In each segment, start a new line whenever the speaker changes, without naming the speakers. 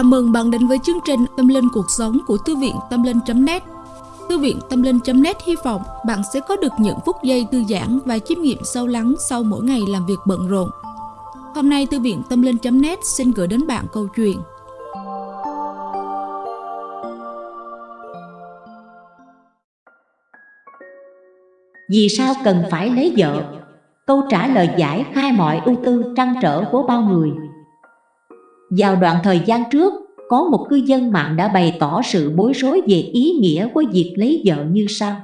Chào mừng bạn đến với chương trình Tâm Linh Cuộc Sống của Thư viện Tâm Linh.net Thư viện Tâm Linh.net hy vọng bạn sẽ có được những phút giây thư giãn và chiêm nghiệm sâu lắng sau mỗi ngày làm việc bận rộn. Hôm nay, Thư viện Tâm Linh.net xin gửi đến bạn câu chuyện
Vì sao cần phải lấy vợ? Câu trả lời giải khai mọi ưu tư trăn trở của bao người vào đoạn thời gian trước, có một cư dân mạng đã bày tỏ sự bối rối về ý nghĩa của việc lấy vợ như sau.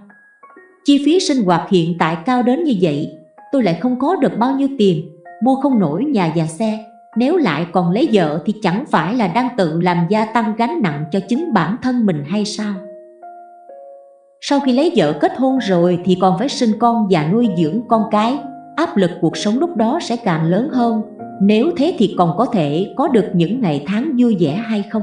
Chi phí sinh hoạt hiện tại cao đến như vậy, tôi lại không có được bao nhiêu tiền, mua không nổi nhà và xe. Nếu lại còn lấy vợ thì chẳng phải là đang tự làm gia tăng gánh nặng cho chính bản thân mình hay sao? Sau khi lấy vợ kết hôn rồi thì còn phải sinh con và nuôi dưỡng con cái. Áp lực cuộc sống lúc đó sẽ càng lớn hơn nếu thế thì còn có thể có được những ngày tháng vui vẻ hay không?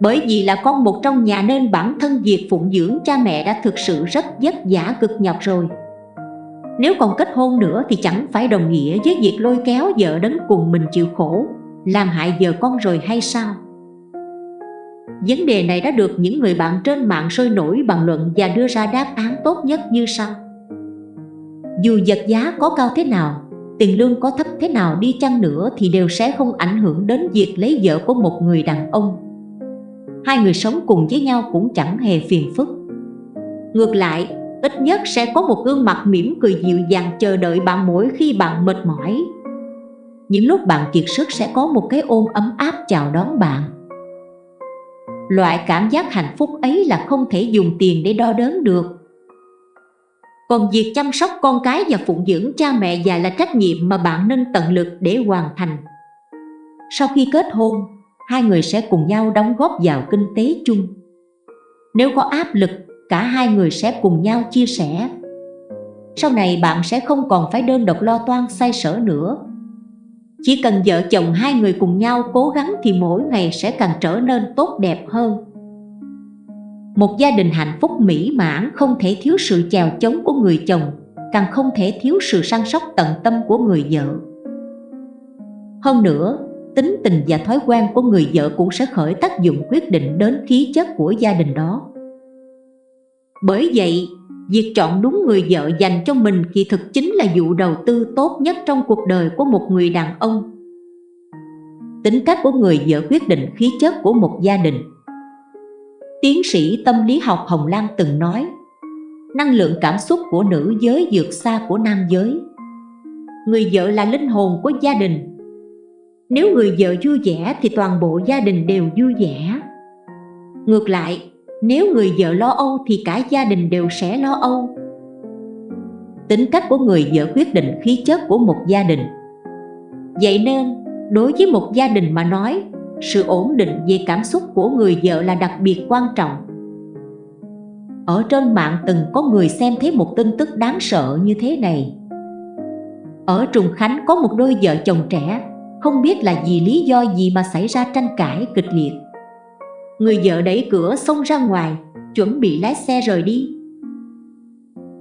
Bởi vì là con một trong nhà nên bản thân việc phụng dưỡng cha mẹ đã thực sự rất vất vả cực nhọc rồi Nếu còn kết hôn nữa thì chẳng phải đồng nghĩa với việc lôi kéo vợ đến cùng mình chịu khổ, Làm hại vợ con rồi hay sao? Vấn đề này đã được những người bạn trên mạng sôi nổi bàn luận và đưa ra đáp án tốt nhất như sau Dù vật giá có cao thế nào tiền lương có thấp thế nào đi chăng nữa thì đều sẽ không ảnh hưởng đến việc lấy vợ của một người đàn ông. Hai người sống cùng với nhau cũng chẳng hề phiền phức. Ngược lại, ít nhất sẽ có một gương mặt mỉm cười dịu dàng chờ đợi bạn mỗi khi bạn mệt mỏi. Những lúc bạn kiệt sức sẽ có một cái ôm ấm áp chào đón bạn. Loại cảm giác hạnh phúc ấy là không thể dùng tiền để đo đếm được còn việc chăm sóc con cái và phụng dưỡng cha mẹ già là trách nhiệm mà bạn nên tận lực để hoàn thành. Sau khi kết hôn, hai người sẽ cùng nhau đóng góp vào kinh tế chung. Nếu có áp lực, cả hai người sẽ cùng nhau chia sẻ. Sau này bạn sẽ không còn phải đơn độc lo toan xoay sở nữa. Chỉ cần vợ chồng hai người cùng nhau cố gắng thì mỗi ngày sẽ càng trở nên tốt đẹp hơn. Một gia đình hạnh phúc mỹ mãn không thể thiếu sự chèo chống của người chồng, càng không thể thiếu sự săn sóc tận tâm của người vợ. Hơn nữa, tính tình và thói quen của người vợ cũng sẽ khởi tác dụng quyết định đến khí chất của gia đình đó. Bởi vậy, việc chọn đúng người vợ dành cho mình kỳ thực chính là vụ đầu tư tốt nhất trong cuộc đời của một người đàn ông. Tính cách của người vợ quyết định khí chất của một gia đình Tiến sĩ tâm lý học Hồng Lan từng nói Năng lượng cảm xúc của nữ giới vượt xa của nam giới. Người vợ là linh hồn của gia đình. Nếu người vợ vui vẻ thì toàn bộ gia đình đều vui vẻ. Ngược lại, nếu người vợ lo âu thì cả gia đình đều sẽ lo âu. Tính cách của người vợ quyết định khí chất của một gia đình. Vậy nên, đối với một gia đình mà nói sự ổn định về cảm xúc của người vợ là đặc biệt quan trọng. Ở trên mạng từng có người xem thấy một tin tức đáng sợ như thế này. Ở Trùng Khánh có một đôi vợ chồng trẻ, Không biết là vì lý do gì mà xảy ra tranh cãi kịch liệt. Người vợ đẩy cửa xông ra ngoài, Chuẩn bị lái xe rời đi.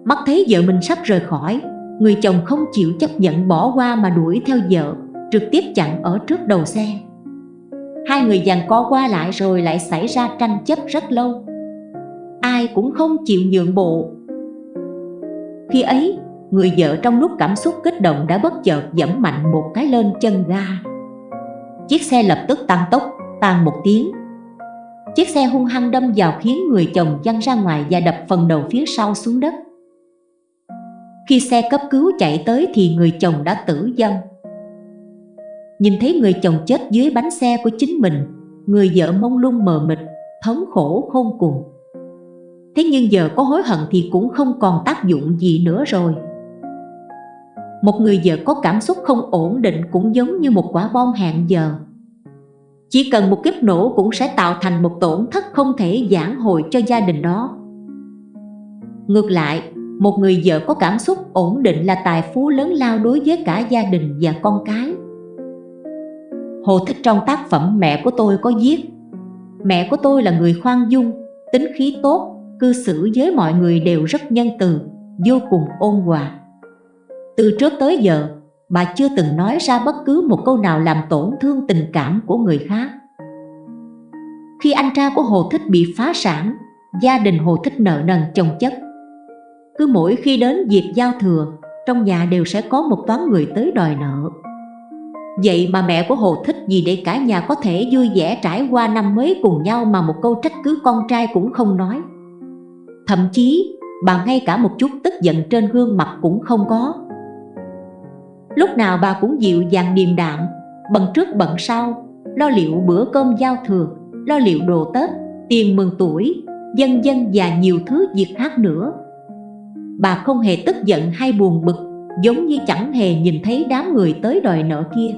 Mắt thấy vợ mình sắp rời khỏi, Người chồng không chịu chấp nhận bỏ qua mà đuổi theo vợ, Trực tiếp chặn ở trước đầu xe. Hai người giằng co qua lại rồi lại xảy ra tranh chấp rất lâu. Ai cũng không chịu nhượng bộ. Khi ấy, người vợ trong lúc cảm xúc kích động đã bất chợt dẫm mạnh một cái lên chân ga. Chiếc xe lập tức tăng tốc, tan một tiếng. Chiếc xe hung hăng đâm vào khiến người chồng văng ra ngoài và đập phần đầu phía sau xuống đất. Khi xe cấp cứu chạy tới thì người chồng đã tử vong. Nhìn thấy người chồng chết dưới bánh xe của chính mình Người vợ mông lung mờ mịt, thống khổ khôn cùng. Thế nhưng giờ có hối hận thì cũng không còn tác dụng gì nữa rồi. Một người vợ có cảm xúc không ổn định cũng giống như một quả bom hẹn giờ. Chỉ cần một kiếp nổ cũng sẽ tạo thành một tổn thất không thể giảng hồi cho gia đình đó. Ngược lại, một người vợ có cảm xúc ổn định là tài phú lớn lao đối với cả gia đình và con cái. Hồ Thích trong tác phẩm Mẹ của tôi có viết Mẹ của tôi là người khoan dung, tính khí tốt, cư xử với mọi người đều rất nhân từ, vô cùng ôn hòa Từ trước tới giờ, bà chưa từng nói ra bất cứ một câu nào làm tổn thương tình cảm của người khác. Khi anh trai của Hồ Thích bị phá sản, gia đình Hồ Thích nợ nần chồng chất. Cứ mỗi khi đến dịp giao thừa, trong nhà đều sẽ có một toán người tới đòi nợ. Vậy mà mẹ của Hồ thích gì để cả nhà có thể vui vẻ trải qua năm mới cùng nhau mà một câu trách cứ con trai cũng không nói. Thậm chí, bà ngay cả một chút tức giận trên gương mặt cũng không có. Lúc nào bà cũng dịu dàng điềm đạm, bận trước bận sau, lo liệu bữa cơm giao thừa, lo liệu đồ Tết, tiền mừng tuổi, dân dân và nhiều thứ việc khác nữa. Bà không hề tức giận hay buồn bực, giống như chẳng hề nhìn thấy đám người tới đòi nợ kia.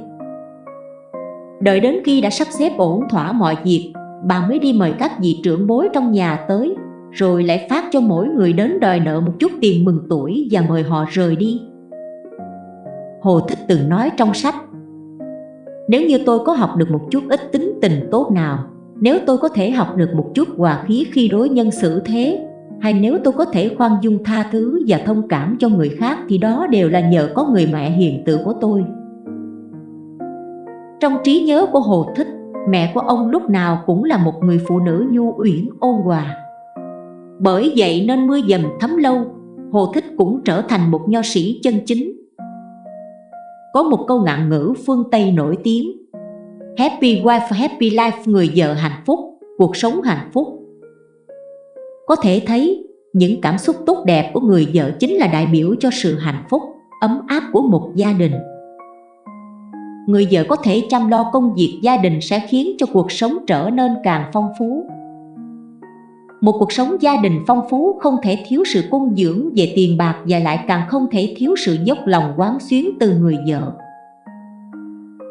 Đợi đến khi đã sắp xếp ổn thỏa mọi việc, bà mới đi mời các vị trưởng bối trong nhà tới, rồi lại phát cho mỗi người đến đòi nợ một chút tiền mừng tuổi và mời họ rời đi. Hồ Thích từng nói trong sách Nếu như tôi có học được một chút ít tính tình tốt nào Nếu tôi có thể học được một chút hòa khí khi đối nhân xử thế hay nếu tôi có thể khoan dung tha thứ và thông cảm cho người khác Thì đó đều là nhờ có người mẹ hiền từ của tôi. Trong trí nhớ của Hồ Thích Mẹ của ông lúc nào cũng là một người phụ nữ nhu uyển ôn hòa. Bởi vậy nên mưa dầm thấm lâu Hồ Thích cũng trở thành một nho sĩ chân chính. Có một câu ngạn ngữ phương Tây nổi tiếng Happy wife, happy life, người vợ hạnh phúc, cuộc sống hạnh phúc. Có thể thấy, những cảm xúc tốt đẹp của người vợ chính là đại biểu cho sự hạnh phúc, ấm áp của một gia đình Người vợ có thể chăm lo công việc gia đình sẽ khiến cho cuộc sống trở nên càng phong phú một cuộc sống gia đình phong phú không thể thiếu sự cung dưỡng về tiền bạc và lại càng không thể thiếu sự dốc lòng quán xuyến từ người vợ.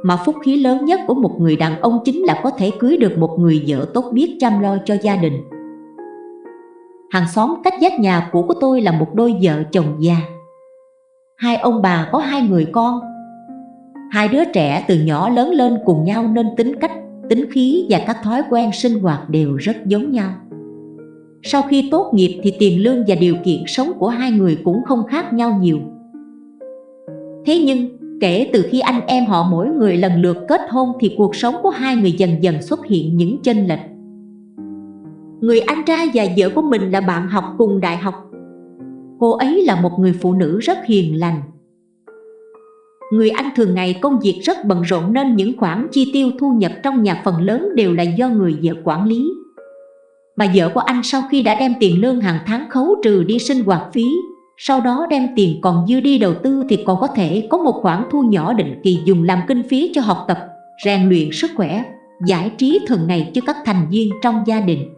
Mà phúc khí lớn nhất của một người đàn ông chính là có thể cưới được một người vợ tốt biết chăm lo cho gia đình. Hàng xóm cách vách nhà cũ của tôi là một đôi vợ chồng già. Hai ông bà có hai người con. Hai đứa trẻ từ nhỏ lớn lên cùng nhau nên tính cách, tính khí và các thói quen sinh hoạt đều rất giống nhau. Sau khi tốt nghiệp thì tiền lương và điều kiện sống của hai người cũng không khác nhau nhiều. Thế nhưng, kể từ khi anh em họ mỗi người lần lượt kết hôn thì cuộc sống của hai người dần dần xuất hiện những chênh lệch. Người anh trai và vợ của mình là bạn học cùng đại học. Cô ấy là một người phụ nữ rất hiền lành. Người anh thường ngày công việc rất bận rộn nên những khoản chi tiêu thu nhập trong nhà phần lớn đều là do người vợ quản lý bà vợ của anh sau khi đã đem tiền lương hàng tháng khấu trừ đi sinh hoạt phí sau đó đem tiền còn dư đi đầu tư thì còn có thể có một khoản thu nhỏ định kỳ dùng làm kinh phí cho học tập, rèn luyện sức khỏe, giải trí thường ngày cho các thành viên trong gia đình.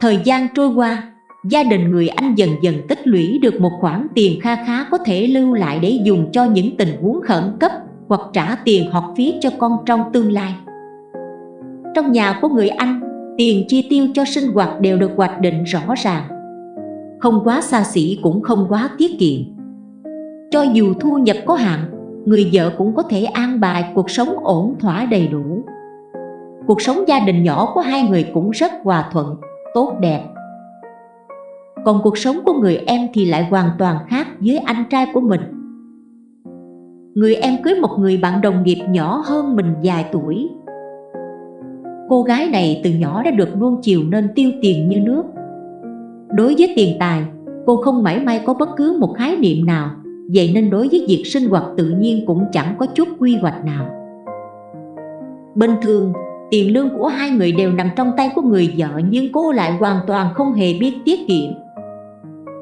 Thời gian trôi qua, gia đình người anh dần dần tích lũy được một khoản tiền kha khá có thể lưu lại để dùng cho những tình huống khẩn cấp hoặc trả tiền học phí cho con trong tương lai. Trong nhà của người anh, tiền chi tiêu cho sinh hoạt đều được hoạch định rõ ràng. Không quá xa xỉ cũng không quá tiết kiệm. Cho dù thu nhập có hạn người vợ cũng có thể an bài cuộc sống ổn thỏa đầy đủ. Cuộc sống gia đình nhỏ của hai người cũng rất hòa thuận tốt đẹp. Còn cuộc sống của người em thì lại hoàn toàn khác với anh trai của mình. Người em cưới một người bạn đồng nghiệp nhỏ hơn mình vài tuổi. Cô gái này từ nhỏ đã được nuông chiều nên tiêu tiền như nước. Đối với tiền tài, cô không mảy may có bất cứ một khái niệm nào Vậy nên đối với việc sinh hoạt tự nhiên cũng chẳng có chút quy hoạch nào. Bình thường, tiền lương của hai người đều nằm trong tay của người vợ Nhưng cô lại hoàn toàn không hề biết tiết kiệm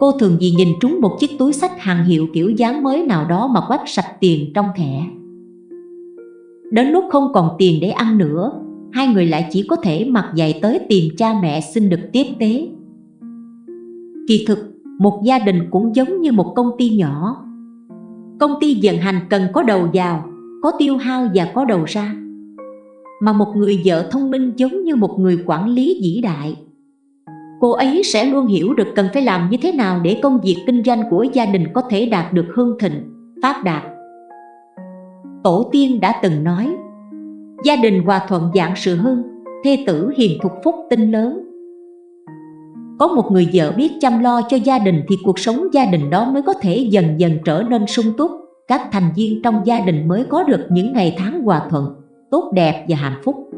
Cô thường vì nhìn trúng một chiếc túi sách hàng hiệu kiểu dáng mới nào đó mà quách sạch tiền trong thẻ Đến lúc không còn tiền để ăn nữa hai người lại chỉ có thể mặc dày tới tìm cha mẹ xin được tiếp tế. Kỳ thực, một gia đình cũng giống như một công ty nhỏ. Công ty vận hành cần có đầu vào, có tiêu hao và có đầu ra. Mà một người vợ thông minh giống như một người quản lý vĩ đại. Cô ấy sẽ luôn hiểu được cần phải làm như thế nào để công việc kinh doanh của gia đình có thể đạt được hương thịnh, phát đạt. Tổ tiên đã từng nói, gia đình hòa thuận dạng sự hưng thê tử hiền thục phúc tinh lớn có một người vợ biết chăm lo cho gia đình thì cuộc sống gia đình đó mới có thể dần dần trở nên sung túc các thành viên trong gia đình mới có được những ngày tháng hòa thuận, tốt đẹp và hạnh phúc.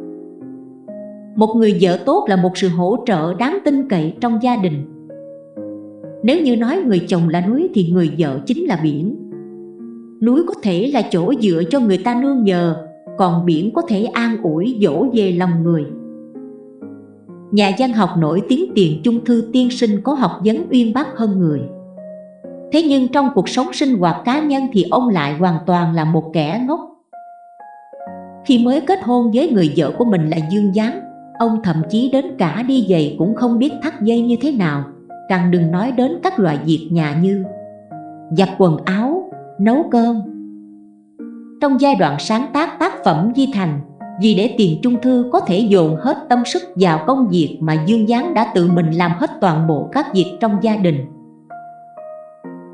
Một người vợ tốt là một sự hỗ trợ đáng tin cậy trong gia đình. Nếu như nói người chồng là núi thì người vợ chính là biển. Núi có thể là chỗ dựa cho người ta nương nhờ, còn biển có thể an ủi dỗ về lòng người. Nhà văn học nổi tiếng Tiền Chung Thư tiên sinh có học vấn uyên bác hơn người. Thế nhưng trong cuộc sống sinh hoạt cá nhân thì ông lại hoàn toàn là một kẻ ngốc. Khi mới kết hôn với người vợ của mình là Dương Giáng, ông thậm chí đến cả đi giày cũng không biết thắt dây như thế nào, càng đừng nói đến các loại việc nhà như giặt quần áo, nấu cơm. Trong giai đoạn sáng tác tác phẩm Di Thành, vì để tiền trung thư có thể dồn hết tâm sức vào công việc mà Dương Giáng đã tự mình làm hết toàn bộ các việc trong gia đình.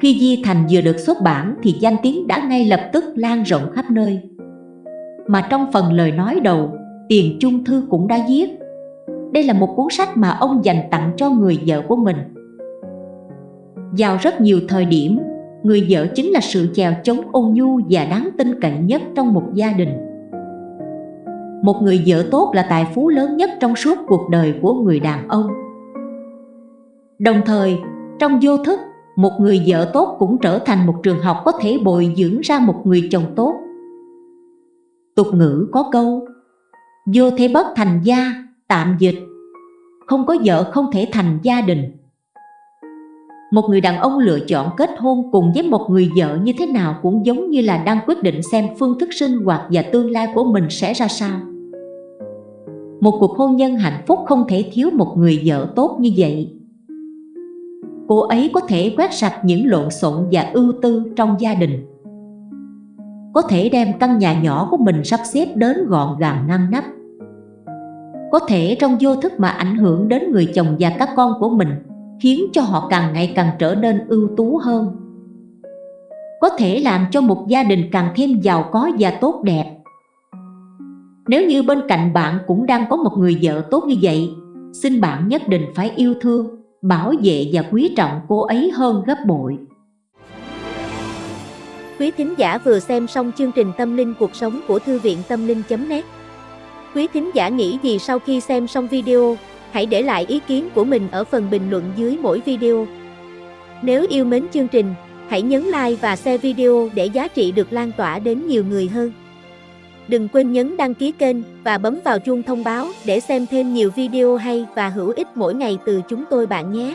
Khi Di Thành vừa được xuất bản thì danh tiếng đã ngay lập tức lan rộng khắp nơi. Mà trong phần lời nói đầu, Tiền Trung Thư cũng đã viết Đây là một cuốn sách mà ông dành tặng cho người vợ của mình. Vào rất nhiều thời điểm, người vợ chính là sự chèo chống ôn nhu và đáng tin cậy nhất trong một gia đình. Một người vợ tốt là tài phú lớn nhất trong suốt cuộc đời của người đàn ông. Đồng thời, trong vô thức, một người vợ tốt cũng trở thành một trường học có thể bồi dưỡng ra một người chồng tốt. Tục ngữ có câu Vô thế bất thành gia, tạm dịch. Không có vợ không thể thành gia đình. Một người đàn ông lựa chọn kết hôn cùng với một người vợ như thế nào cũng giống như là đang quyết định xem phương thức sinh hoạt và tương lai của mình sẽ ra sao. Một cuộc hôn nhân hạnh phúc không thể thiếu một người vợ tốt như vậy. Cô ấy có thể quét sạch những lộn xộn và ưu tư trong gia đình có thể đem căn nhà nhỏ của mình sắp xếp đến gọn gàng ngăn nắp. Có thể trong vô thức mà ảnh hưởng đến người chồng và các con của mình, khiến cho họ càng ngày càng trở nên ưu tú hơn. Có thể làm cho một gia đình càng thêm giàu có và tốt đẹp. Nếu như bên cạnh bạn cũng đang có một người vợ tốt như vậy, xin bạn nhất định phải yêu thương, bảo vệ và quý trọng cô ấy hơn gấp bội.
Quý thính giả vừa xem xong chương trình Tâm linh cuộc sống của Thư viện Tâm linh.net Quý thính giả nghĩ gì sau khi xem xong video, hãy để lại ý kiến của mình ở phần bình luận dưới mỗi video. Nếu yêu mến chương trình, hãy nhấn like và share video để giá trị được lan tỏa đến nhiều người hơn. Đừng quên nhấn đăng ký kênh và bấm vào chuông thông báo để xem thêm nhiều video hay và hữu ích mỗi ngày từ chúng tôi bạn nhé.